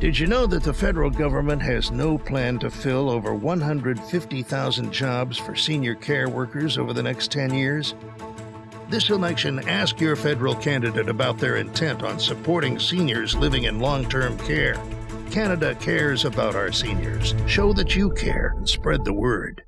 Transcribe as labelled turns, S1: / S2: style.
S1: Did you know that the federal government has no plan to fill over 150,000 jobs for senior care workers over the next 10 years? This election, ask your federal candidate about their intent on supporting seniors living in long term care. Canada cares about our seniors. Show that you care and spread the word.